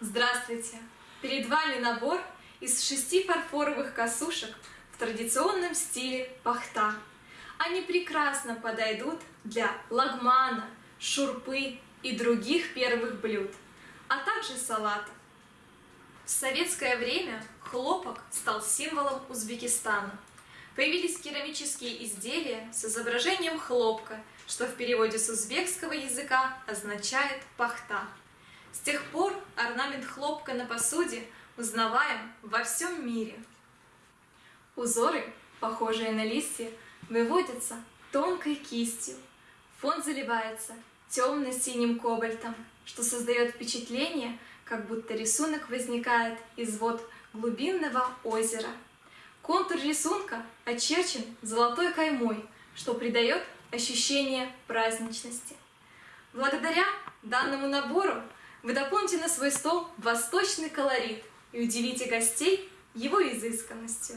Здравствуйте! Перед вами набор из шести фарфоровых косушек в традиционном стиле пахта. Они прекрасно подойдут для лагмана, шурпы и других первых блюд, а также салата. В советское время хлопок стал символом Узбекистана. Появились керамические изделия с изображением хлопка, что в переводе с узбекского языка означает «пахта». С тех пор орнамент хлопка на посуде узнаваем во всем мире. Узоры, похожие на листья, выводятся тонкой кистью. Фон заливается темно-синим кобальтом, что создает впечатление, как будто рисунок возникает из вод глубинного озера. Контур рисунка очерчен золотой каймой, что придает ощущение праздничности. Благодаря данному набору вы дополните на свой стол восточный колорит и удивите гостей его изысканностью.